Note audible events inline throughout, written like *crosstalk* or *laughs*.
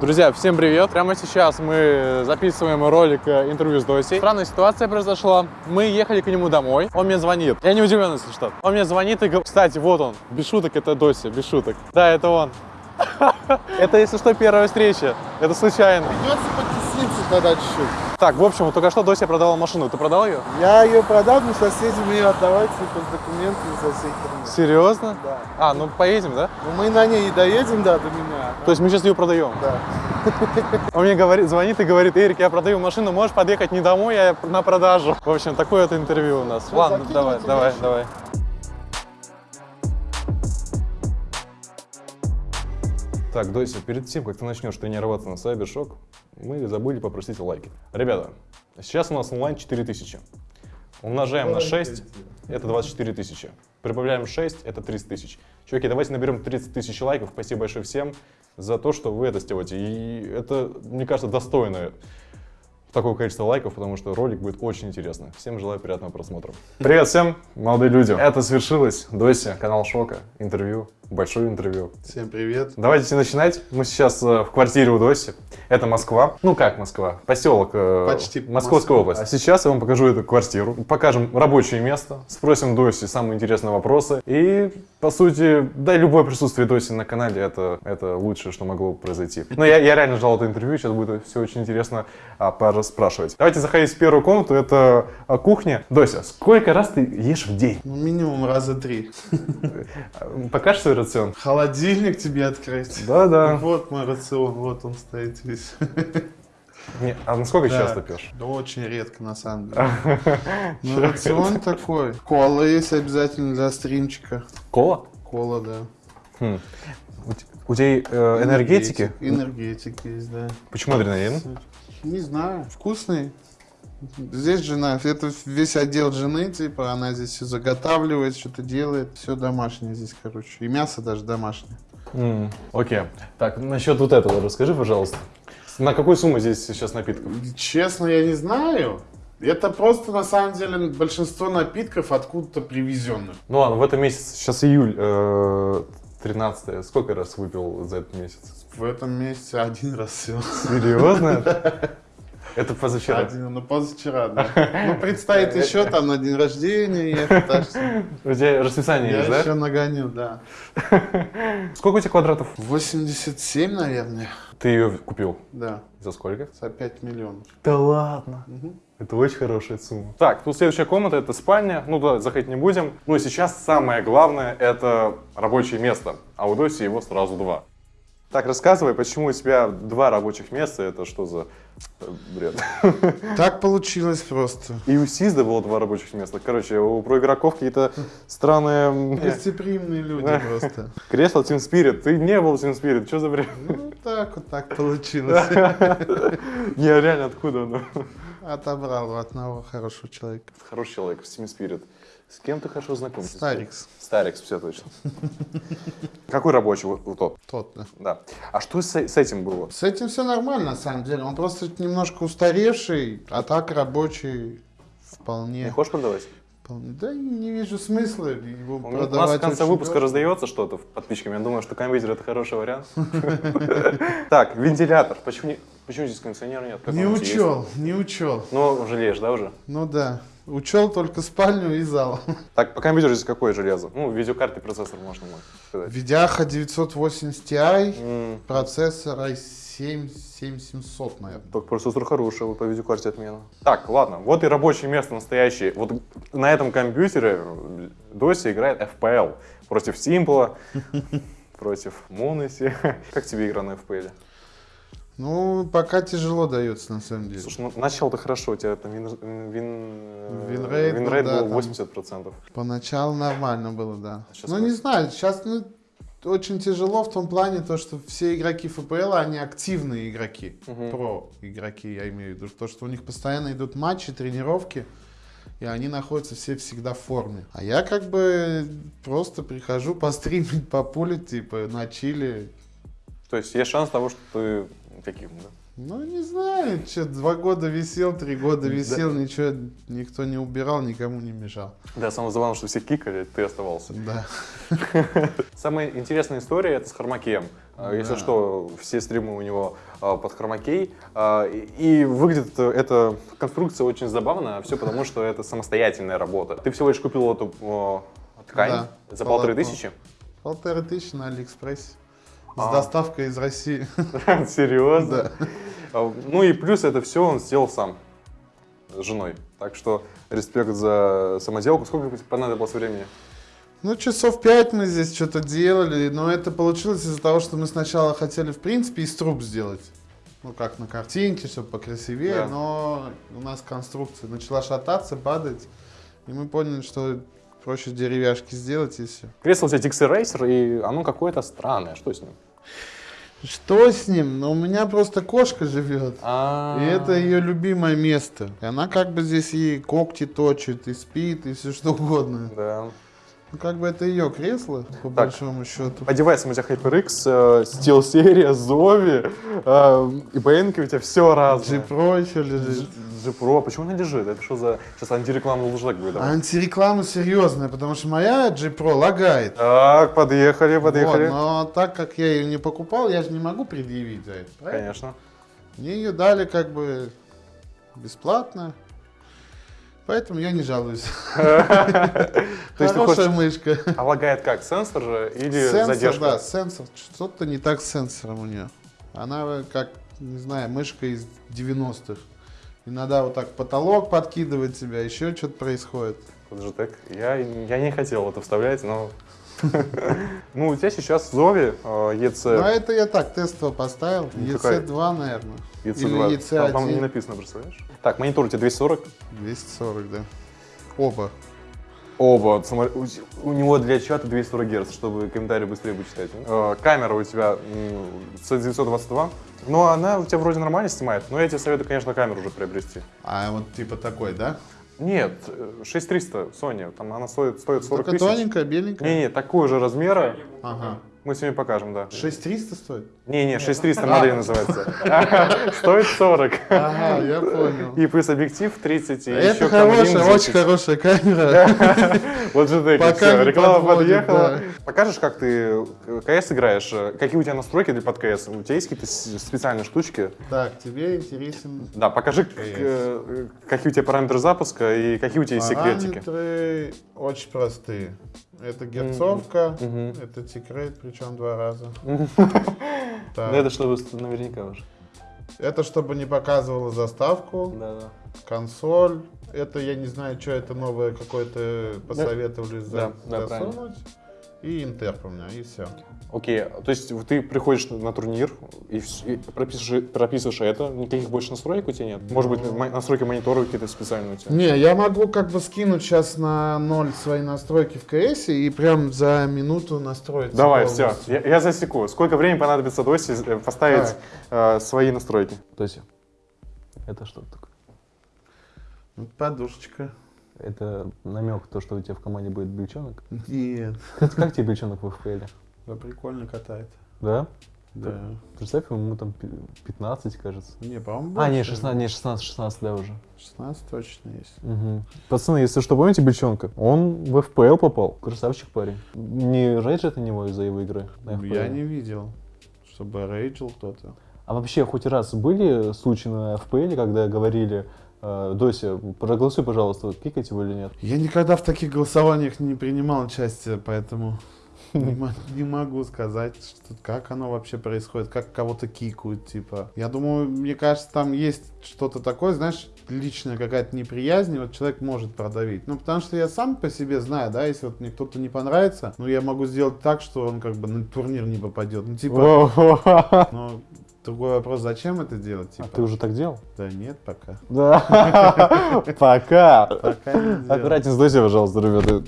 Друзья, всем привет! Прямо сейчас мы записываем ролик э, интервью с Досей. Странная ситуация произошла. Мы ехали к нему домой. Он мне звонит. Я не удивлен, если что. Он мне звонит и говорит... Кстати, вот он. Без шуток, это Доси, без шуток. Да, это он. *laughs* Это, если что, первая встреча. Это случайно. Придется потесниться тогда чуть-чуть. Так, в общем, только что Дося продала машину. Ты продал ее? Я ее продал, но соседям ее отдавать, типа, с документами со всей херней. Серьезно? Да. А, ну поедем, да? Ну, мы на ней и доедем, да, до меня. То есть мы сейчас ее продаем? Да. *laughs* Он мне говорит, звонит и говорит, Эрик, я продаю машину, можешь подъехать не домой, а на продажу. В общем, такое вот интервью у нас. Всё, Ладно, давай, давай, дальше. давай. Так, Дося, перед тем, как ты начнешь тренироваться на Cybershock, мы забыли попросить лайки. Ребята, сейчас у нас онлайн 4000. Умножаем на 6, это 24 тысячи. Прибавляем 6, это 30 тысяч. Чуваки, давайте наберем 30 тысяч лайков. Спасибо большое всем за то, что вы это сделаете. И это, мне кажется, достойно такого количества лайков, потому что ролик будет очень интересный. Всем желаю приятного просмотра. Привет всем, молодые люди. Это свершилось. Дося, канал Шока, интервью, большое интервью. Всем привет. Давайте начинать. Мы сейчас э, в квартире у Доси. Это Москва. Ну как Москва? Поселок. э, Почти Московская Москва. область. А сейчас я вам покажу эту квартиру. Покажем рабочее место. Спросим Доси самые интересные вопросы. И, по сути, да, любое присутствие Доси на канале это, это лучшее, что могло произойти. Но я, я реально ждал это интервью. Сейчас будет все очень интересно а, спрашивать. Давайте заходить в первую комнату. Это а, кухня. Дося, сколько раз ты ешь в день? Ну, минимум раза три. Покажешь свой рацион? Холодильник тебе открыть. Да-да. Вот мой рацион, вот он стоит весь. Не, а насколько Да. часто пьешь? Да очень редко, на самом деле. *laughs* Ну, рацион такой. Кола есть обязательно для стримчика. Кола? Кола, да. Хм. У тебя э, энергетики? Энергетики есть, да. Почему адреналин? Не знаю, вкусный. Здесь жена, это весь отдел жены, типа, она здесь все заготавливает, что-то делает, все домашнее здесь, короче. И мясо даже домашнее. М, Окей. Так, насчет вот этого расскажи, пожалуйста. На какую сумму здесь сейчас напитков? Честно, я не знаю. Это просто, на самом деле, большинство напитков откуда-то привезенных. Ну ладно, в этом месяце, сейчас июль, э, 13 Сколько раз выпил за этот месяц? В этом месяце один раз все. Серьезно? *laughs* Это позавчера. Один, ну позавчера, да. *laughs* Ну, предстоит еще там на день рождения ехать, так что У тебя расписание я есть, да? еще нагоню, да. *laughs* Сколько у тебя квадратов? 87, наверное, Ты ее купил? да, За сколько? за 5 миллионов. Да ладно. Это очень хорошая сумма. Так, тут следующая комната, это спальня. Ну да, заходить не будем. Ну и сейчас самое главное, это рабочее место. А у Доси его сразу два. Так, рассказывай, почему у тебя два рабочих места, это что за э, бред? *laughs* Так получилось просто. И у Сизда было два рабочих места. Короче, у проигроков какие-то странные... *laughs* Гостеприимные люди просто. Кресло Team Spirit. Ты не был Team Spirit, что за бред? Ну, так вот так *laughs* получилось. Не, реально, откуда оно? Отобрал у одного хорошего человека. Хороший человек, в Team Spirit. С кем ты хорошо знаком? Старикс. Старикс, все точно. *laughs* Какой рабочий вот вот тот? Тот, да. Да. А что с, с этим было? С этим все нормально, на самом деле. Он просто немножко устаревший, а так рабочий вполне. Не хочешь продавать? Да не вижу смысла его У нас продавать. в конце выпуска дорого. раздается что-то подписчикам. Я думаю, что кондитер это хороший вариант. *laughs* Так, вентилятор. Почему здесь кондиционера нет? Не учел, не учел. Ну, жалеешь, да, уже? Ну да. Учел только спальню и зал. *laughs* Так, по компьютеру здесь какое железо? Ну, видеокарты, процессор, можно сказать. Видяха 980 Ti, М, процессор i7 7700, наверное. Так, процессор хороший, вот по видеокарте отмена. Так, ладно, вот и рабочее место настоящее. Вот на этом компьютере Dosia играет FPL против Симпла, *laughs* против m0NESY. *laughs* Как тебе игра на FPL? Ну, пока тяжело дается, на самом деле. Слушай, ну начал-то хорошо, у тебя там win, win, winrate был, winrate да, был там. 80%. Поначалу нормально было, да. Сейчас ну, не знаю, сейчас ну, очень тяжело в том плане, то, что все игроки FPL, они активные игроки, Мгм. про игроки, я имею в виду, то, что у них постоянно идут матчи, тренировки, и они находятся все всегда в форме. А я как бы просто прихожу *laughs* постримить, популить, типа, на чили. То есть есть шанс того, что ты таким, да? Ну, не знаю, что, два года висел, три года висел, ничего, никто не убирал, никому не мешал. Да, самое забавное, что все кикали, ты оставался. Да. *laughs* Самая интересная история это с Хромакеем. А, Если Да. что, все стримы у него а, под Хромакей. А, И выглядит эта конструкция очень забавно, все потому, что это самостоятельная работа. Ты всего лишь купил эту ткань Да, за полторы тысячи? Полторы тысячи на Алиэкспрессе. С А. доставкой из России. *laughs* Серьезно? А, Ну и плюс это все он сделал сам с женой. Так что респект за самоделку. Сколько понадобилось времени? Ну, часов пять мы здесь что-то делали, но это получилось из-за того, что мы сначала хотели, в принципе, из труб сделать. Ну, как на картинке, чтобы покрасивее, Да. но у нас конструкция начала шататься, падать, и мы поняли, что проще деревяшки сделать и все. Кресло у тебя Dixie Racer, и оно какое-то странное. Что с ним? Что с ним? Ну, у меня просто кошка живет. А. И это ее любимое место. И она как бы здесь и когти точит, и спит, и все что угодно. Да. Ну, как бы это ее кресло, по большому счету. По девайсам у тебя HyperX, SteelSeries, Zovi, э, и BN у тебя все разное. G-Pro еще лежит. G Pro, почему она лежит? Это что за... Сейчас антирекламный лужак будет. Антиреклама серьезная, потому что моя G-Pro лагает. Так, подъехали, подъехали. Вот, но так как я ее не покупал, я же не могу предъявить за это. правильно? Конечно. Мне ее дали как бы бесплатно. Поэтому я не жалуюсь. *laughs* То есть Хорошая мышка. А лагает как, сенсор же или Сенсор, задержка? да, сенсор. Что-то не так с сенсором у нее. Она как, не знаю, мышка из 90-х. Иногда вот так потолок подкидывает тебя, еще что-то происходит. Logitech. Я, я не хотел это вставлять, но... *laughs* Ну, у тебя сейчас Zovi э, Ну, EC, а это я так тестово поставил. Ну, какая? EC2, наверное. EC2. Или Там, не EC1. написано, представляешь? Так, монитор у тебя 240. 240, да. Оба. Оба. У, него для чата 240 Гц, чтобы комментарии быстрее бы читать. Э, камера у тебя м, C922. Ну, она у тебя вроде нормально снимает, но я тебе советую, конечно, камеру уже приобрести. А вот типа такой, да? Нет, э, 6300 Sony, там она стоит, стоит 40 Только тысяч. тоненькая, беленькая? Не-не, такого же размера. Ага. Мы сегодня покажем, да. 6300 стоит? Не-не, 6300 модель называется. *laughs* Стоит 40. Ага, я понял. И плюс объектив 30, и Это хорошая, очень 10. хорошая камера. *laughs* Вот же все, не реклама подъехала. Покажешь, как ты КС играешь? Какие у тебя настройки для под КС? У тебя есть какие-то специальные штучки? Так, тебе интересен Да, покажи, к- э, какие у тебя параметры запуска и какие у тебя есть секретики. Параметры очень простые. Это герцовка, это секрет, причем два раза. *laughs* Это чтобы наверняка уже. Это чтобы не показывала заставку, Да, да. консоль. Это я не знаю, что это новое какое-то посоветовали за- да, засунуть. И интерп у меня, и все. Окей, то есть ты приходишь на, турнир и, и прописываешь, прописываешь это, никаких больше настроек у тебя нет? Может быть, настройки монитора какие-то специальные у тебя? Не, я могу как бы скинуть сейчас на ноль свои настройки в КС и прям за минуту настроить. Давай, все, я, я засеку. Сколько времени понадобится Досе э, поставить э, свои настройки? Дося, это что такое? Подушечка. Это намек, то, что у тебя в команде будет бельчонок? Нет. Как, как тебе бельчонок в FPL? Да прикольно катает. Да? Да. Представь, ему там пи- 15, кажется. Не, по-моему, А, не, больше. 16, не, 16, 16, да, уже. 16 точно есть. Мгм. Пацаны, если что, помните Бельчонка? Он в FPL попал. Красавчик парень. Не рейдж это него из-за его игры? Ну? Я не видел, чтобы рейджил кто-то. А вообще, хоть раз были случаи на FPL, когда говорили, э, Дося, проголосуй, пожалуйста, кикать его или нет? Я никогда в таких голосованиях не принимал участие, поэтому *laughs* не мо- не могу сказать, что, как оно вообще происходит, как кого-то кикают, типа. Я думаю, мне кажется, там есть что-то такое, знаешь, личная какая-то неприязнь, и вот человек может продавить. Ну, потому что я сам по себе знаю, да, если вот мне кто-то не понравится, ну, я могу сделать так, что он как бы на турнир не попадет. Ну, типа, ну, другой вопрос, зачем это делать, А типа? ты уже так делал? Да нет, пока. Да. *laughs* Пока. Аккуратнее с Дозей, пожалуйста, ребята.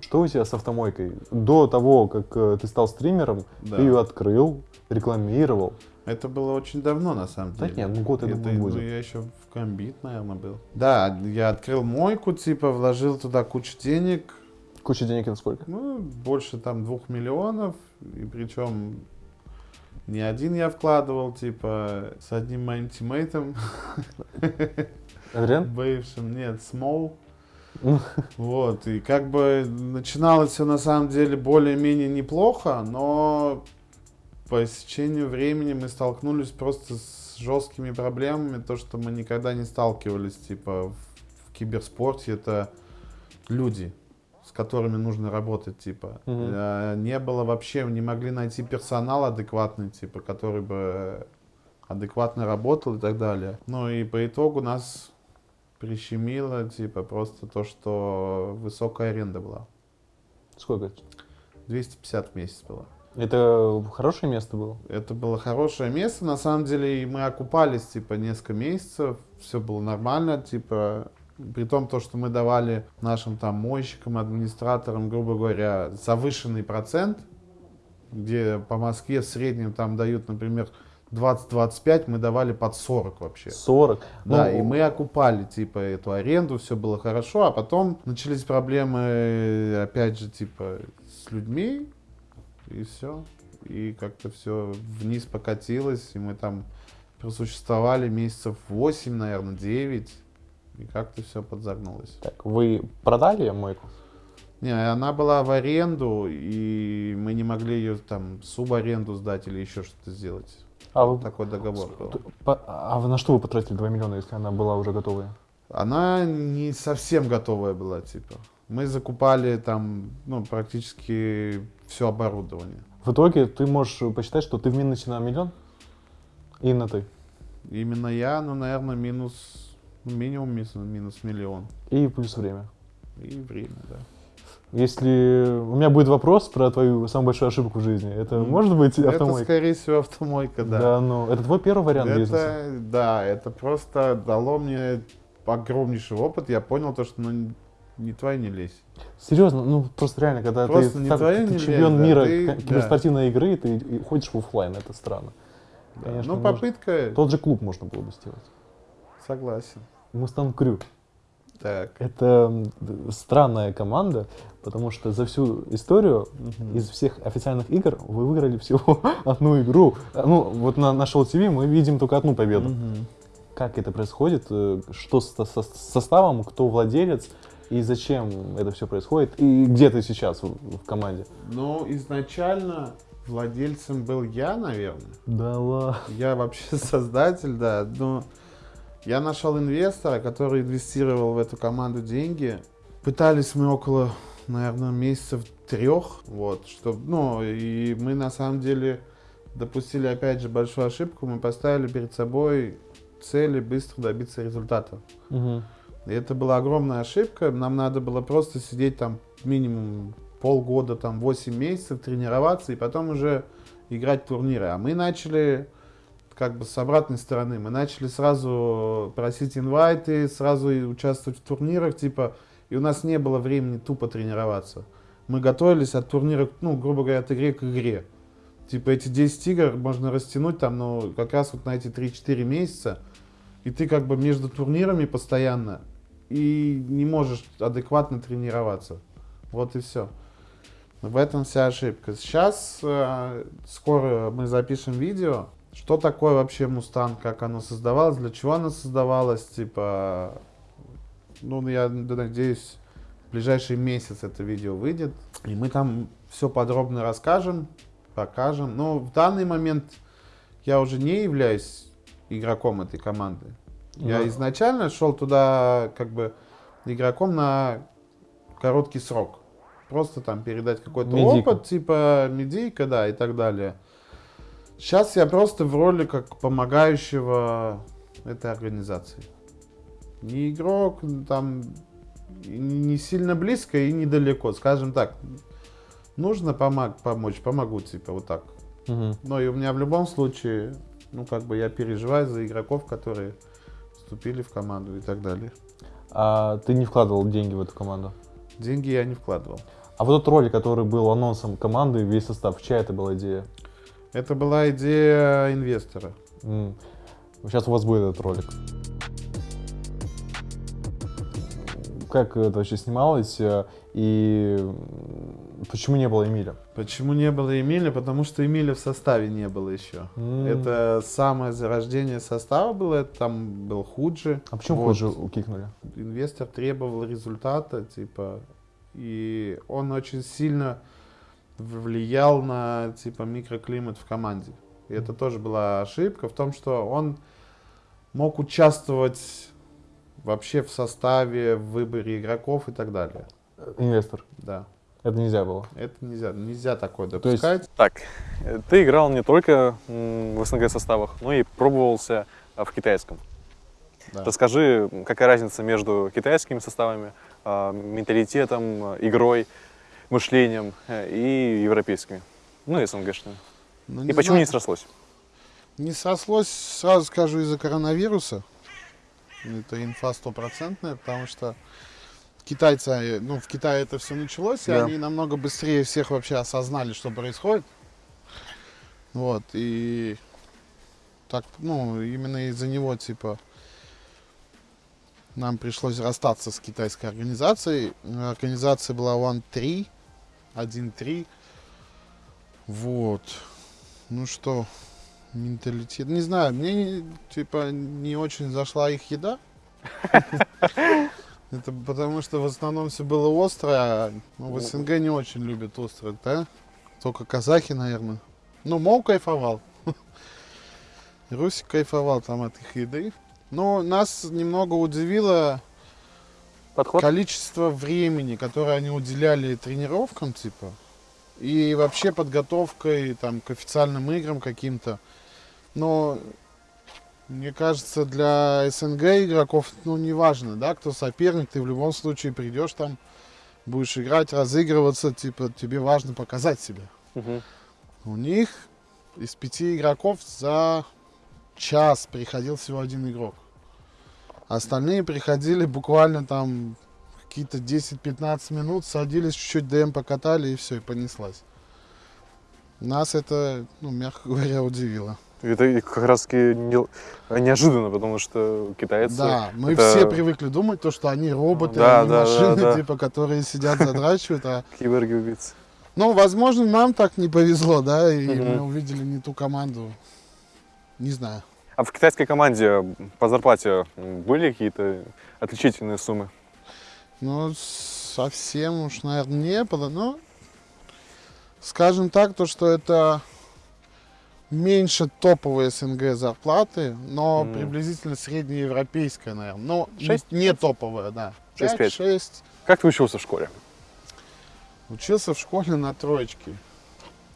Что у тебя с автомойкой? До того, как э, ты стал стримером, Да. ты ее открыл, рекламировал. Это было очень давно, на самом Да деле. нет, ну год, я думаю, ну, будет. я еще в комбит, наверное, был. Да, я открыл мойку, типа, вложил туда кучу денег. Куча денег это сколько? Ну, больше там двух миллионов. И причем Не один я вкладывал, типа, с одним моим тиммейтом, Адриан? бывшим, нет, Смол. Вот, и как бы начиналось все на самом деле более-менее неплохо, но по истечению времени мы столкнулись просто с жесткими проблемами, то, что мы никогда не сталкивались, типа, в, в киберспорте, это люди, с которыми нужно работать, типа. Э, Не было вообще, не могли найти персонал адекватный, типа, который бы адекватно работал и так далее. Ну и по итогу нас прищемило, типа, просто то, что высокая аренда была. Сколько? 250 в месяц было. Это хорошее место было? Это было хорошее место, на самом деле, и мы окупались, типа, несколько месяцев, все было нормально, типа, при том, то, что мы давали нашим там мойщикам, администраторам, грубо говоря, завышенный процент, где по Москве в среднем там дают, например, 20-25, мы давали под 40 вообще. 40. Да, Ну, и мы окупали, типа, эту аренду, все было хорошо, а потом начались проблемы, опять же, типа, с людьми, и все. И как-то все вниз покатилось, и мы там просуществовали месяцев 8, наверное, 9, и как-то все подзагнулось. Так, вы продали мойку? Не, она была в аренду, и мы не могли ее там субаренду сдать или еще что-то сделать. А, вы, Такой договор был. а на что вы потратили 2 миллиона, если она была уже готовая? Она не совсем готовая была, типа. Мы закупали там, ну, практически все оборудование. В итоге ты можешь посчитать, что ты в минусе на миллион? И на ты. Именно я, ну, наверное, минус, ну, минимум минус, минус миллион. И плюс время. И время, да. Если у меня будет вопрос про твою самую большую ошибку в жизни, это Мгм. может быть Это, автомойка? скорее всего, автомойка, да. Да, ну, это твой первый вариант бизнеса? это, да, это просто дало мне огромнейший опыт. Я понял то, что, ну, не твоя не лезь. Серьезно, ну просто реально, когда Просто ты, не так- твоя, ты не чемпион лезь, да, мира ты- да. киберспортивной игры, ты ходишь в офлайн, это странно. Да. Конечно, ну, попытка, Тот же клуб можно было бы сделать. согласен. Мустанг Крю. Так. Это странная команда, потому что за всю историю Мгм. из всех официальных игр вы выиграли всего *laughs* одну игру. А, Ну, вот на, на Show TV мы видим только одну победу. Мгм. Как это происходит? э, Что с со- с составом? Кто владелец? И зачем это все происходит? И где ты сейчас в, в команде? Ну, изначально владельцем был я, наверное. Да ладно. Я вообще *laughs* создатель, да. Но я нашел инвестора, который инвестировал в эту команду деньги. Пытались мы около, наверное, месяцев трех. Вот, что, ну, и мы на самом деле допустили опять же большую ошибку. Мы поставили перед собой цели быстро добиться результата. Мгм. И это была огромная ошибка. Нам надо было просто сидеть там минимум полгода, там 8 месяцев, тренироваться и потом уже играть в турниры. А мы начали как бы с обратной стороны. Мы начали сразу просить инвайты, сразу участвовать в турнирах, типа, и у нас не было времени тупо тренироваться. Мы готовились от турнира, ну, грубо говоря, от игры к игре. Типа эти 10 игр можно растянуть там, ну, как раз вот на эти 3-4 месяца. И ты как бы между турнирами постоянно и не можешь адекватно тренироваться. Вот и все. В этом вся ошибка. Сейчас э, скоро мы запишем видео, что такое вообще Мустанг, как оно создавалось, для чего оно создавалось, типа, ну, я надеюсь, в ближайший месяц это видео выйдет, и мы там все подробно расскажем, покажем. Но в данный момент я уже не являюсь игроком этой команды. Я Да. изначально шел туда как бы игроком на короткий срок. Просто там передать какой-то опыт, типа медийка, да, и так далее. Сейчас я просто в роли как помогающего этой организации. Не игрок, там не сильно близко и недалеко, скажем так. Нужно помог, помочь, помогу, типа, вот так. Мгм. Но и у меня в любом случае, ну, как бы я переживаю за игроков, которые вступили в команду и так далее. А ты не вкладывал деньги в эту команду? Деньги я не вкладывал. А вот тот ролик, который был анонсом команды, весь состав, чья это была идея? Это была идея инвестора. как это вообще снималось э, и почему не было Эмиля? Почему не было Эмиля? Потому что Эмиля в составе не было еще. М. Это самое зарождение состава было, это там был Худжи. А почему Вот. позже укикнули? Инвестор требовал результата, типа, и он очень сильно влиял на, типа, микроклимат в команде. И это тоже была ошибка в том, что он мог участвовать вообще в составе, в выборе игроков и так далее. Инвестор. Да, Это нельзя было. это нельзя, нельзя такое есть- допускать. Так, э, ты играл не только в СНГ составах, но и пробовался а, в китайском. Да. Расскажи, какая разница между китайскими составами, а, менталитетом, а, игрой, мышлением э, и европейскими, ну и СНГшными. Ну, И почему знаю. не срослось? Не срослось, сразу скажу, из-за коронавируса. Это инфа стопроцентная, потому что китайцы, э, ну, в Китае это все началось, и Да. они намного быстрее всех вообще осознали, что происходит. Вот, и так, ну, именно из-за него, типа, нам пришлось расстаться с китайской организацией. Организация была One 3, 1-3. Вот. Ну что, менталитет. Не знаю, мне типа не очень зашла их еда. *laughs* Это потому что в основном все было острое, а ну, в СНГ не очень любят острое, да? Только казахи, наверное. Ну, Мол кайфовал. *laughs* Русик кайфовал там от их еды. Но нас немного удивило Подход? количество времени, которое они уделяли тренировкам, типа, и вообще подготовкой там, к официальным играм каким-то. Но мне кажется, для СНГ игроков, ну, неважно, да, кто соперник, ты в любом случае придешь там, будешь играть, разыгрываться, типа, тебе важно показать себя. Мгм. У них из пяти игроков за час приходил всего один игрок. Остальные приходили буквально там какие-то 10-15 минут, садились, чуть-чуть ДМ покатали и все, и понеслась. Нас это, ну, мягко говоря, удивило. Это как раз таки не- неожиданно, потому что китайцы... Да, мы это все привыкли думать, то, что они роботы, Да, они да, да, машины, да. типа, которые сидят, задрачивают, а киборги-убийцы. Ну, возможно, нам так не повезло, да, и Мгм. мы увидели не ту команду. Не знаю. А в китайской команде по зарплате были какие-то отличительные суммы? Ну, совсем уж, наверное, не было, но скажем так, то, что это меньше топовые СНГ зарплаты, но Мгм. приблизительно среднеевропейская, наверное. Ну, не- топовая, да. Шесть, пять. 5-6. Как ты учился в школе? Учился в школе на троечке.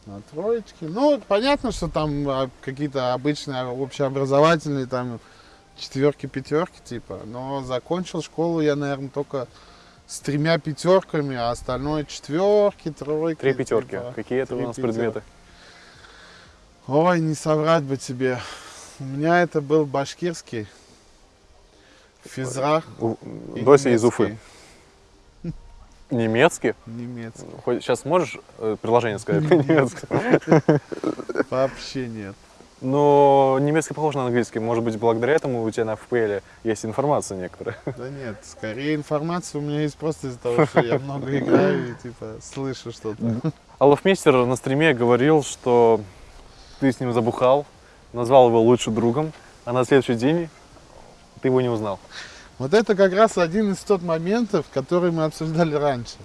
На троечке. Ну, понятно, что там а, какие-то обычные общеобразовательные там четверки, пятерки типа. Но закончил школу я, наверное, только с тремя пятерками, а остальное четверки, тройки. Три пятерки. типа. Какие это у три нас пятерки. предметы? Ой, не соврать бы тебе. У меня это был башкирский. Физра. У- Дося из Уфы. Немецкий. Немецкий? Хоть сейчас можешь э, предложение сказать по-немецки? *laughs* Вообще нет. Но немецкий похож на английский. Может быть, благодаря этому у тебя на FPL есть информация некоторая. Да нет, скорее информация у меня есть просто из-за того, что я много играю и типа слышу что-то. Аллафмейстер на стриме говорил, что ты с ним забухал, назвал его лучшим другом, а на следующий день ты его не узнал. Вот это как раз один из тот моментов, который мы обсуждали раньше.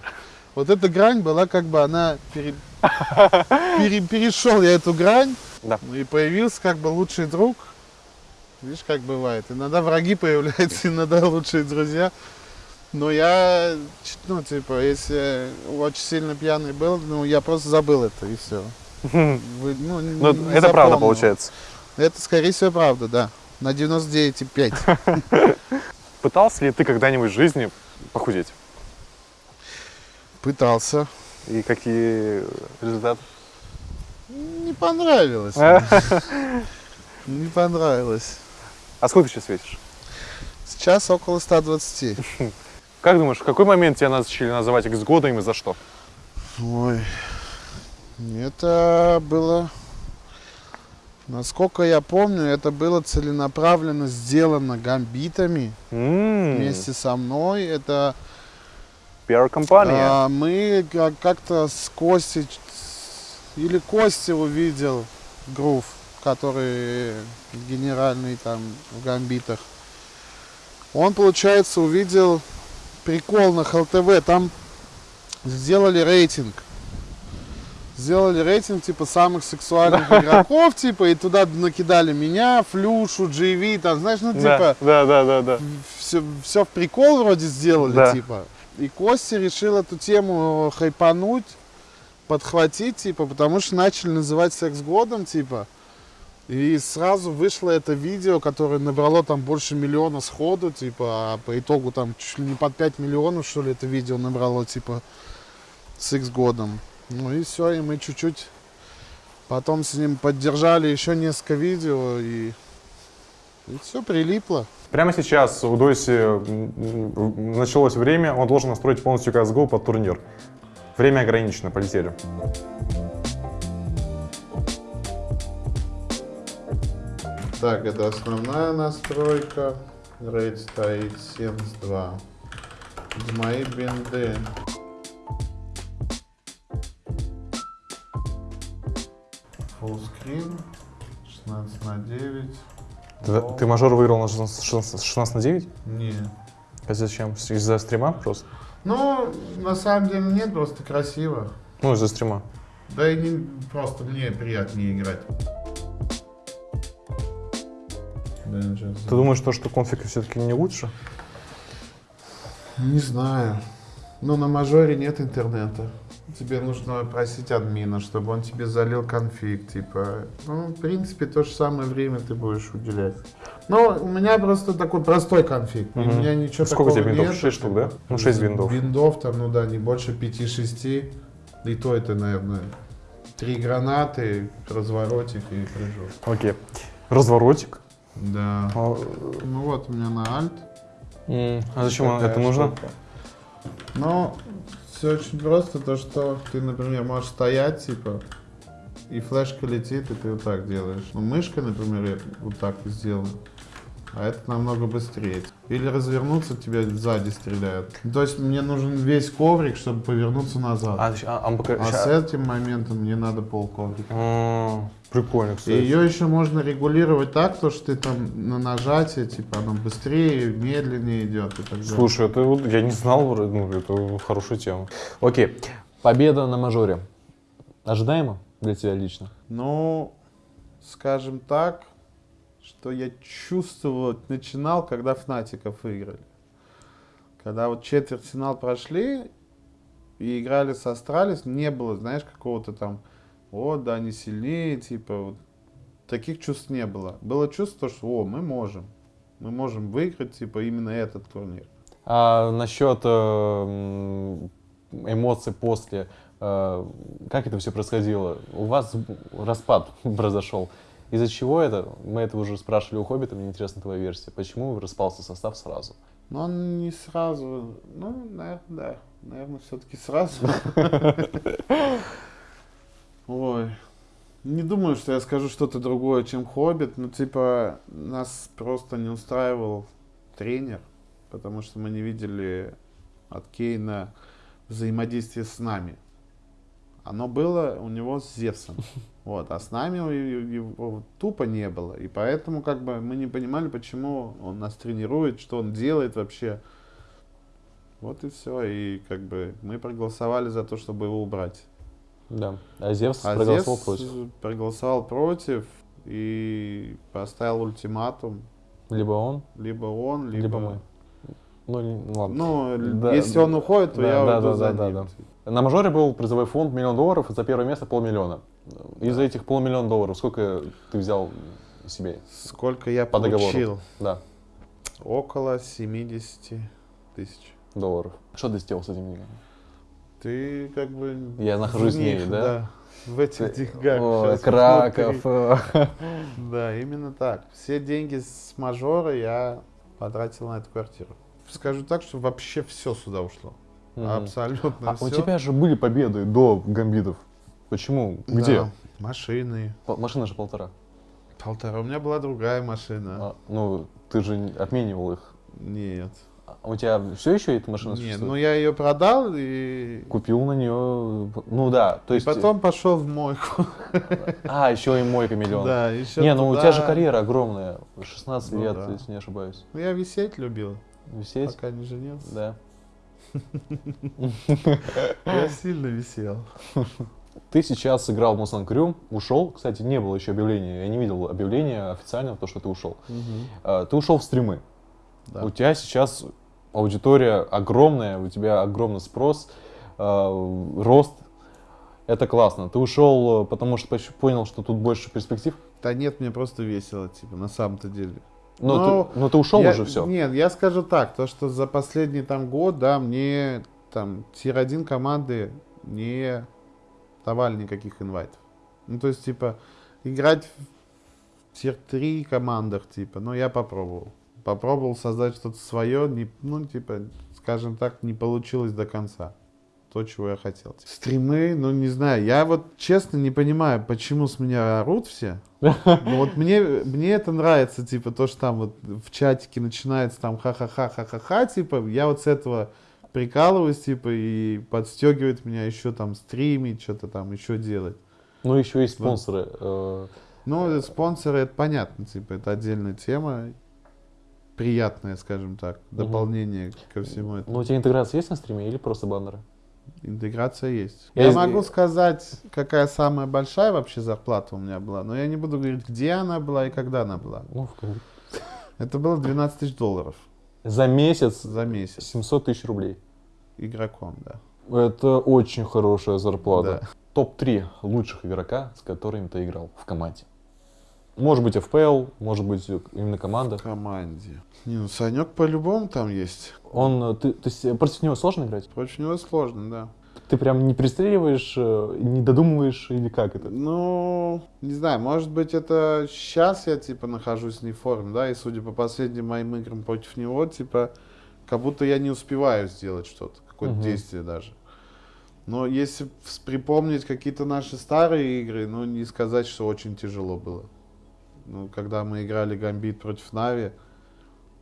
Вот эта грань была как бы она пере- пере- перешел я эту грань, Да. ну и появился как бы лучший друг. Видишь, как бывает. Иногда враги *laughs* появляются, иногда лучшие друзья. Но я, ну, типа, если очень сильно пьяный был, ну, я просто забыл это, и все. *laughs* ну, не- Ну, это правда запомнил. получается. Это, скорее всего, правда, да. На 99,5. *laughs* Пытался ли ты когда-нибудь в жизни похудеть? Пытался. И какие результаты? Не понравилось. *laughs* Не понравилось. А сколько ты сейчас весишь? Сейчас около 120. *laughs* Как думаешь, в какой момент тебя начали называть X-годом и за что? Ой. Это было... Насколько я помню, это было целенаправленно сделано гамбитами М, вместе со мной. Это пиар-компания. А, мы как- как-то с Костей, или Костя увидел грув, который генеральный там в гамбитах. Он, получается, увидел прикол на ХЛТВ. Там сделали рейтинг. Сделали рейтинг, типа, самых сексуальных игроков, типа, и туда накидали меня, Флюшу, GV, там, знаешь, ну, типа, да, да, да, да. все, все в прикол вроде сделали, Да. типа. И Костя решил эту тему хайпануть, подхватить, типа, потому что начали называть секс годом, типа. И сразу вышло это видео, которое набрало там больше миллиона сходу, типа, а по итогу там чуть ли не под 5 миллионов, что ли, это видео набрало, типа, с X годом. Ну и все, и мы чуть-чуть потом с ним поддержали еще несколько видео, и, и все прилипло. Прямо сейчас у м, началось время, он должен настроить полностью CSGO под турнир. Время ограничено, полетели. Так, это основная настройка. Рейд стоит 72. Мои бинды. Full screen. 16 на 9. Ты, ты мажор выиграл на 16, 16 16 на 9? Не. А зачем? Из-за стрима просто? Ну, на самом деле нет, просто красиво. Ну, из-за стрима. Да и не, просто мне приятнее играть. Ты думаешь, то, что конфиг все-таки не лучше? Не знаю. Но на мажоре нет интернета. Тебе нужно просить админа, чтобы он тебе залил конфиг, типа. Ну, в принципе, то же самое время ты будешь уделять. Но у меня просто такой простой конфиг. Мгм. У меня ничего Сколько такого виндов? нет. Шесть штук, да? Ну, шесть виндов. Виндов там, ну да, не больше 5-6. И то это, наверное, три гранаты, разворотик и прыжок. Окей. Разворотик. Да. А, Ну вот у меня на альт. м, а зачем это нужно? Ну, все очень просто, то что ты, например, можешь стоять, типа, и флешка летит, и ты вот так делаешь. Ну, мышкой, например, я вот так сделаю. А это намного быстрее. Или развернуться, тебя сзади стреляют. То есть мне нужен весь коврик, чтобы повернуться назад. А, А, а, а пока- ща- с этим моментом мне надо пол коврика. М, Прикольно, И кстати. ее еще можно регулировать так, то что ты там на нажатие, типа, оно быстрее, медленнее идет и так далее. Слушай, это вот я не знал, ну, это хорошая тема. Окей. Победа на мажоре. Ожидаемо для тебя лично? Ну, скажем так, что я чувствовал, начинал, когда Фнатиков выиграли. Когда вот четвертьфинал прошли и играли с Астралис, не было, знаешь, какого-то там, о, да, они сильнее, типа, вот. таких чувств не было. Было чувство, что, о, мы можем. Мы можем выиграть, типа, именно этот турнир. А насчет э, эмоций после, э, как это все происходило? У вас распад *laughs* произошел. Из-за чего это? Мы это уже спрашивали у Хоббита, мне интересна твоя версия. Почему распался состав сразу? Но он не сразу, ну, наверное, да, наверное, все-таки сразу. *laughs* Ой, не думаю, что я скажу что-то другое, чем Хоббит. Ну, типа, нас просто не устраивал тренер, потому что мы не видели от Кейна взаимодействие с нами. Оно было у него с Зевсом. *laughs* Вот, а с нами его тупо не было. И поэтому как бы мы не понимали, почему он нас тренирует, что он делает вообще. Вот и все. И как бы мы проголосовали за то, чтобы его убрать. Да. А Зевс А проголосовал Зевс против. проголосовал против и поставил ультиматум. Либо он, Либо он, либо... либо мы. Ну, ладно. Ну, Да, если он уходит, то да, я да, уйду да, за да, ним. да, На мажоре был призовой фонд миллион долларов, и за первое место полмиллиона. Из Да. этих полмиллиона долларов сколько ты взял себе? Сколько я По договору. получил? Да, Около 70 тысяч. долларов. Что ты сделал с этими деньгами? Ты как бы... Я нахожусь в в ней, них, да? В этих деньгах. Ой, Щас Краков. внутри. э. Да, именно так. Все деньги с мажора я потратил на эту квартиру. Скажу так, что вообще все сюда ушло. Мгм. Абсолютно А все. у тебя же были победы до гамбитов. Почему? Где? Машины. Пол- Машина же полтора. Полтора. У меня была другая машина. А, ну, ты же обменивал их. Нет. А У тебя все еще эта машина Нет, существует? ну я ее продал и, Купил на нее, ну да, то и есть... потом пошел в мойку. А, еще и мойка миллион. Да, еще Не, ну у туда. тебя же карьера огромная, 16 Ну лет, да. если не ошибаюсь. Ну, я висеть любил, Висеть? пока не женился. Да. *laughs* Я сильно висел. *laughs* Ты сейчас сыграл в Mustang Crew, ушел, кстати, не было еще объявления, я не видел объявления официального, то, что ты ушел. А, Ты ушел в стримы. Да. У тебя сейчас аудитория огромная, у тебя огромный спрос, э, рост. Это классно. Ты ушел, э, потому что понял, что тут больше перспектив. Да нет, мне просто весело, типа, на самом-то деле. Но, Ну, ты, но ты ушел Я- уже все. Нет, я скажу так, то, что за последний там год, да, мне там тир-1 команды не давали никаких инвайтов. Ну, то есть, типа, играть в тир-3 командах, типа, ну, я попробовал. Попробовал создать что-то свое, не, ну, типа, скажем так, не получилось до конца. То, чего я хотел. Стримы, ну, не знаю, я вот честно не понимаю, почему с меня орут все. *laughs* Ну вот мне, мне это нравится, типа, то, что там вот в чатике начинается там ха-ха-ха, ха-ха-ха, типа, я вот с этого прикалываюсь, типа, и подстегивает меня еще там стримить, что-то там еще делать. Ну, еще есть спонсоры. э, Ну, спонсоры, это понятно, типа, это отдельная тема, приятная, скажем так, дополнение ко всему этому. Ну, у тебя интеграция есть на стриме или просто баннеры? Интеграция есть. Я Я, из- могу сказать, какая самая большая вообще зарплата у меня была, но я не буду говорить, где она была и когда она была. Ну, Это было 12 тысяч долларов За месяц за месяц 700 тысяч рублей. игроком, да. Это очень хорошая зарплата. Да. Топ-3 лучших игрока, с которыми ты играл в команде. Может быть FPL, может быть именно команда. В команде. Не, ну Санек по-любому там есть. Он, э, ты, то есть э, против него сложно играть? Против него сложно, да. Ты прям не пристреливаешь, э, не додумываешь или как это? Ну, не знаю, может быть, это сейчас я, типа, нахожусь не в форме, да, и судя по последним моим играм против него, типа, как будто я не успеваю сделать что-то, какое-то Мгм. действие даже. Но если припомнить какие-то наши старые игры, ну, не сказать, что очень тяжело было. Ну, когда мы играли Гамбит против Нави,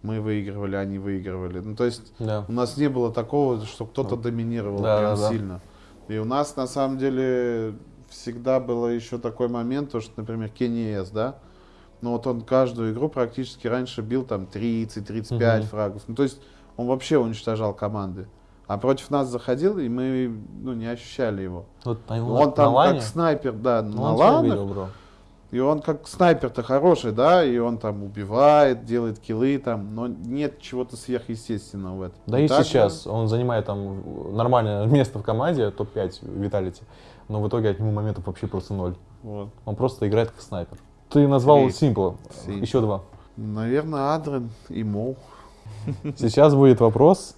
мы выигрывали, они выигрывали. Ну, то есть Да. у нас не было такого, что кто-то доминировал Да, прям да, да. сильно. И у нас на самом деле всегда было еще такой момент, то, что, например, Кенни да, ну вот он каждую игру практически раньше бил там 30-35 Мгм. фрагов. Ну то есть он вообще уничтожал команды. А против нас заходил, и мы ну, не ощущали его. Вот он на там лане? как снайпер, да, Ну, на он ланах, видел, бро. И он как снайпер-то хороший, да, и он там убивает, делает киллы там, но нет чего-то сверхъестественного в этом. Да и Так, сейчас он занимает там нормальное *laughs* место в команде, топ-5 Виталити, но в итоге от него моментов вообще просто ноль. Вот. Он просто играет как снайпер. Ты назвал Simple. еще два. Наверное, Адрен и Моу. *laughs* Сейчас будет вопрос.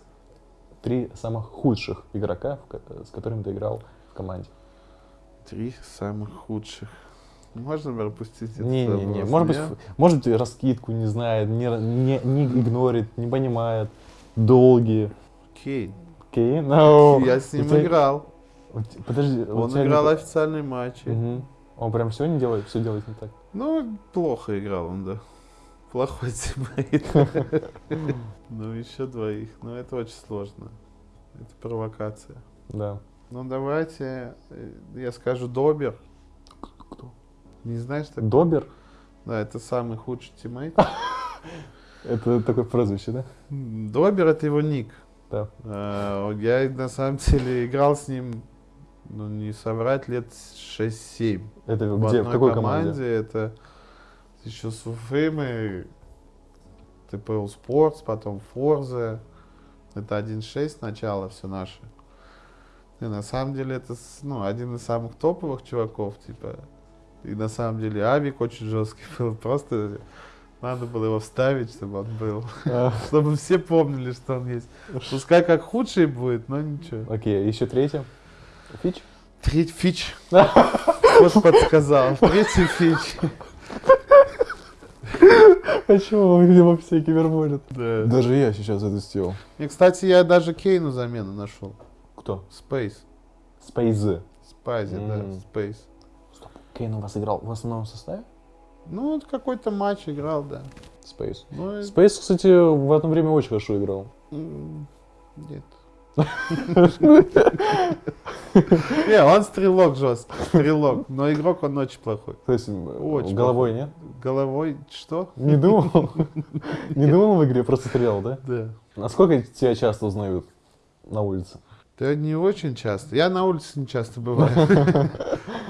Три самых худших игрока, с которыми ты играл в команде. Три самых худших. Можно пропустить этот Не-не-не, вопрос, может быть, нет? может быть, раскидку не знает, не, не, не игнорит, не понимает. Долгие. Кейн. Окей, no. Я с ним тебя- играл. Подожди, Он тебя не играл по- официальные матчи. Мгм. Он прям все не делает, все делает не так. Ну, плохо играл он, да. Плохой *laughs* тиммейт. *laughs* Ну, еще двоих. Но это очень сложно. Это провокация. Да. Ну, давайте, э, я скажу Добер. Кто? Не знаешь такого? Добер? Да, это самый худший тиммейт. *laughs* Это такое прозвище, да? Добер это его ник. Да. Э, Я на самом деле играл с ним, ну не соврать, лет 6-7. Это В где, в какой команде. Это еще с Уфы мы ТПУ Спортс, потом Форзе. Это 1.6 начало все наше. И на самом деле это ну, один из самых топовых чуваков, типа. И на самом деле Авик очень жесткий был. *laughs* Просто надо было его вставить, чтобы он был. А, *laughs* Чтобы все помнили, что он есть. Пускай как худший будет, но ничего. Окей, еще третье. Фич? Третий фич. *laughs* Вот подсказал. Третий фич. Почему его все киберболят? Да. Даже я сейчас это сделал. И, кстати, я даже Кейну замену нашел. Кто? Space. Спейзы. Спайзи, да. Space. Кейн у вас играл в основном составе? Ну, вот какой-то матч играл, да. Space. Ну, Space, кстати, в одно время очень хорошо играл. Нет. *laughs* Не, он стрелок жесткий, стрелок. Но игрок он очень плохой. То есть Очень головой нет? Головой что? Не думал? Не думал в игре, просто стрелял, да? Да. Насколько тебя часто узнают на улице? Да не очень часто. Я на улице не часто бываю. *laughs*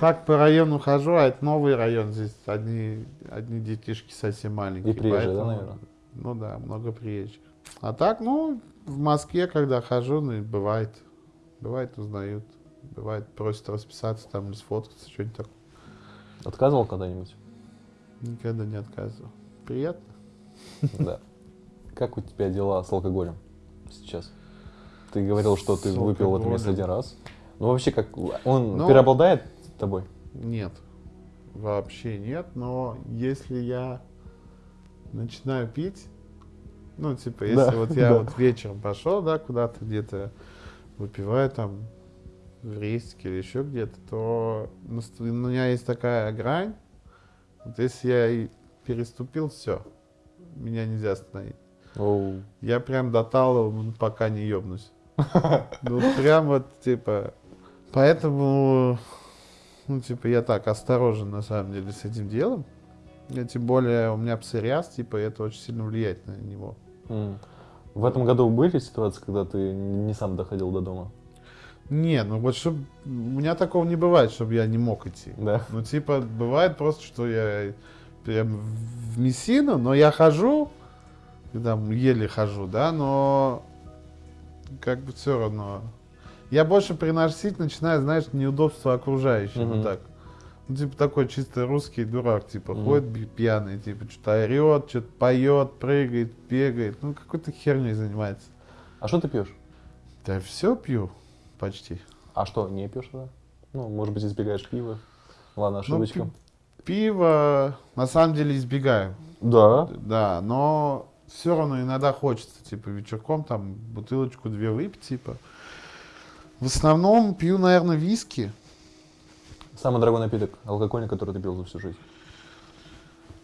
Так по району хожу, а это новый район. Здесь одни, одни детишки совсем маленькие. И приезжие, да, поэтому- наверное? Ну да, много приезжих. А так, ну, в Москве, когда хожу, ну, бывает. Бывает узнают. Бывает просят расписаться там или сфоткаться, что-нибудь такое. Отказывал когда-нибудь? Никогда не отказывал. Приятно. *laughs* Да. Как у тебя дела с алкоголем сейчас? Ты говорил, что ты выпил в этом месте алкоголем? один раз. Ну, вообще, как он Ну, преобладает тобой? Нет. Вообще нет, но если я начинаю пить, ну, типа, если Да, вот я да. вот вечером пошел, да, куда-то где-то выпиваю там в рейсике или еще где-то, то у меня есть такая грань, вот если я и переступил, все, меня нельзя остановить. Оу. Я прям доталываю, пока не ебнусь. *laughs* Ну, прям вот, типа, поэтому, ну, типа, я так осторожен, на самом деле, с этим делом. И тем более у меня псориаз, типа, и это очень сильно влияет на него. М. В этом году были ситуации, когда ты не сам доходил до дома? Не, ну вот чтоб, у меня такого не бывает, чтобы я не мог идти. Да. Ну, типа, бывает просто, что я прям в Мессину, но я хожу, там еле хожу, да, но как бы все равно. Я больше приносить начинаю, знаешь, неудобства окружающим, Мгм. вот так. Ну, типа такой чисто русский дурак, типа, Мгм. ходит пьяный, типа, что-то орет, что-то поет, прыгает, бегает, ну, какой-то херней занимается. А что ты пьешь? Да все пью почти. А что, не пьешь тогда? Ну, может быть, избегаешь пива? Ладно, Ну, ошибочка. Пиво, на самом деле, избегаю. Да. Да, но все равно иногда хочется, типа, вечерком там бутылочку две выпить, типа. В основном пью, наверное, виски. Самый дорогой напиток алкогольный, который ты пил за всю жизнь.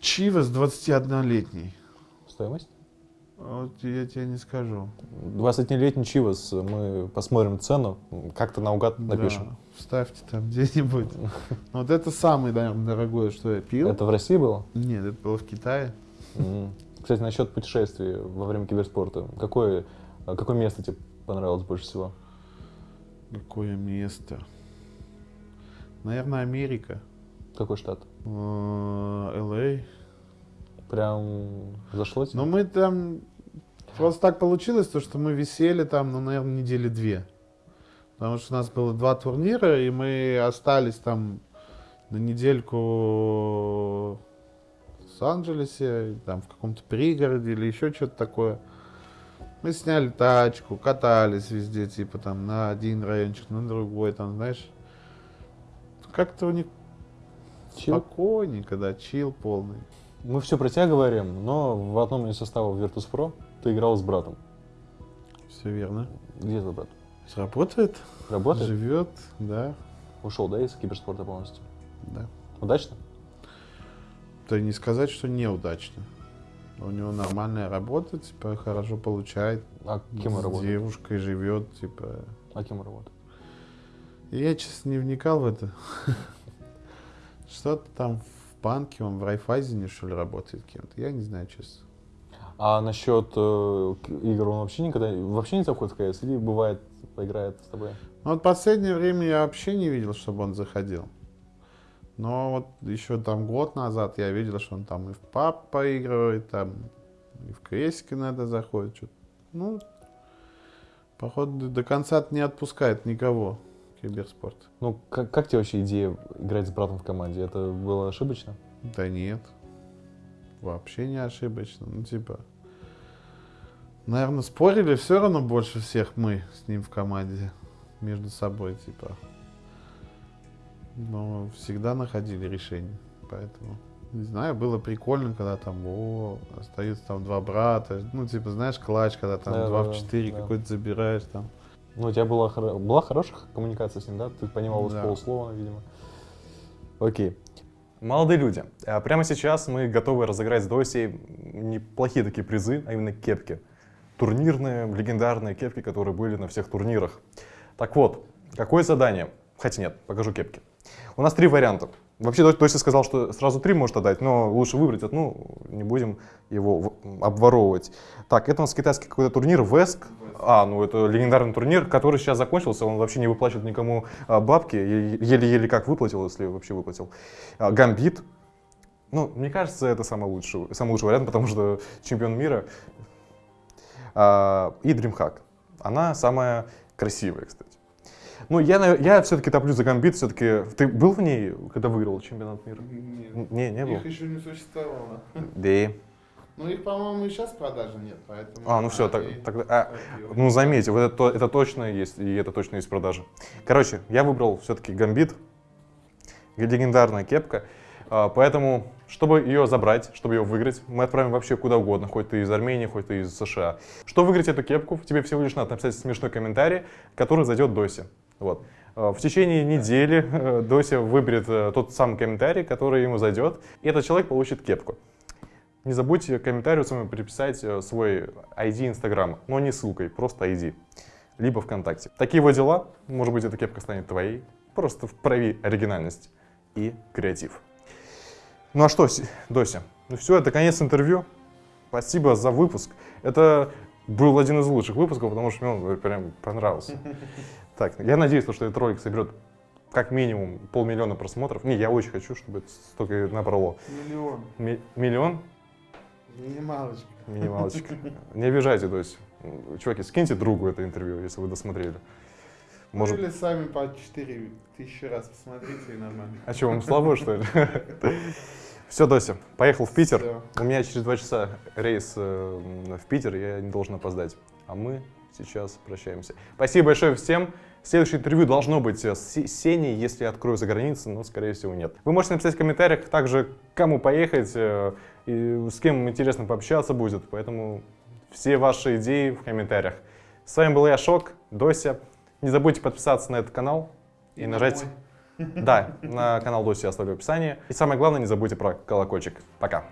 Чивас 21-летний. Стоимость? Вот я тебе не скажу. 20-летний Чивас. Мы посмотрим цену. Как-то наугад напишем. Да, вставьте там где-нибудь. *laughs* Вот это самое, наверное, дорогое, что я пил. Это в России было? Нет, это было в Китае. Кстати, насчет путешествий во время киберспорта. Какое, а, какое место тебе понравилось больше всего? Какое место? Наверное, Америка. Какой штат? Э, Л.А. Прям зашло тебе? Но мы там... Просто так получилось, то, что мы висели там, ну, наверное, недели две. Потому что у нас было два турнира, и мы остались там на недельку в Лос-Анджелесе, там в каком-то пригороде или еще что-то такое. Мы сняли тачку, катались везде, типа там на один райончик, на другой, там, знаешь. Как-то у них Чил? спокойненько, да, чил полный. Мы все про тебя говорим, но в одном из составов Virtus.pro ты играл с братом. Все верно. Где твой брат? Работает, Работает? живет, да, Ушел, да, из киберспорта полностью? да. Удачно? То не сказать, что неудачно. У него нормальная работа, типа, хорошо получает. А кем он с работает? девушкой живет, типа. А кем он работает? Я, честно, не вникал в это. *laughs* Что-то там в банке, он в Райфайзене, что ли, работает кем-то. Я не знаю, честно. А насчет э, игр он вообще никогда вообще не заходит в КС или бывает поиграет с тобой? Ну, вот последнее время я вообще не видел, чтобы он заходил. Но вот еще там год назад я видел, что он там и в пап поигрывает, там и в КСик иногда заходит. Что-то. Ну, походу, до конца не отпускает никого киберспорт. Ну, как, как тебе вообще идея играть с братом в команде? Это было ошибочно? Да нет. Вообще не ошибочно. Ну, типа, наверное, спорили все равно больше всех мы с ним в команде между собой, типа. Но всегда находили решение. Поэтому, не знаю, было прикольно, когда там, о, остаются там два брата. Ну, типа, знаешь, клатч, когда там Да, два да, в четыре да. какой-то забираешь там. Ну, у тебя была, была хорошая коммуникация с ним, да? Ты понимал с Да. полуслова, видимо. Окей. Молодые люди, э, прямо сейчас мы готовы разыграть с Досей неплохие такие призы, а именно кепки. Турнирные, легендарные кепки, которые были на всех турнирах. Так вот, какое задание? Хотя нет, покажу кепки. У нас три варианта. Вообще, Дося сказал, что сразу три может отдать, но лучше выбрать одну, не будем его обворовывать. Так, это у нас китайский какой-то турнир, ВЭСК. А, ну это легендарный турнир, который сейчас закончился, он вообще не выплачивает никому а, бабки, еле-еле как выплатил, если вообще выплатил. А, Гамбит. Ну, мне кажется, это самый лучший, самый лучший вариант, потому что чемпион мира. А, и DreamHack. Она самая красивая, кстати. Ну, я, я все-таки топлю за Гамбит, все-таки... Ты был в ней, когда выиграл чемпионат мира? Нет. Не, не был. Их еще не существовало. Да. Ну их, по-моему, и сейчас в продаже нет, поэтому... А, ну все, так, и- тогда... а, ну, заметьте, вот это, то- это точно есть, и это точно есть в продаже. Короче, я выбрал все-таки Гамбит, легендарная кепка, а, поэтому, чтобы ее забрать, чтобы ее выиграть, мы отправим вообще куда угодно, хоть ты из Армении, хоть ты из США. Чтобы выиграть эту кепку, тебе всего лишь надо написать смешной комментарий, который зайдет Досе. Вот. А, В течение недели э, Дося выберет э, тот самый комментарий, который ему зайдет, и этот человек получит кепку. Не забудьте к комментарию своему приписать э, свой ID Инстаграма, но не ссылкой, просто ID, либо ВКонтакте. Такие вот дела, может быть, эта кепка станет твоей, просто вправи оригинальность и креатив. Ну а что, Дося, ну все, это конец интервью. Спасибо за выпуск. Это был один из лучших выпусков, потому что мне он прям понравился. *laughs* Так, я надеюсь, что этот ролик соберет как минимум полмиллиона просмотров. Не, я очень хочу, чтобы это столько набрало. Миллион. Ми- миллион? Минималочка. Минималочка. *laughs* Не обижайте, то есть, чуваки, скиньте другу это интервью, если вы досмотрели. Может... Может, Или сами по 4 тысячи раз посмотрите и нормально. а что, вам слабо, что ли? *laughs* Все, Дося, поехал в Питер. Всё. У меня через два часа рейс э, в Питер, я не должен опоздать. А мы сейчас прощаемся. Спасибо большое всем. Следующее интервью должно быть э, с Сеней, если я открою за границей, но, скорее всего, нет. Вы можете написать в комментариях также, кому поехать, э, и с кем интересно пообщаться будет. Поэтому все ваши идеи в комментариях. С вами был я, Шок, Дося. Не забудьте подписаться на этот канал и, нажать... мой. Да, на канал Доси я оставлю в описании. И самое главное, не забудьте про колокольчик. Пока.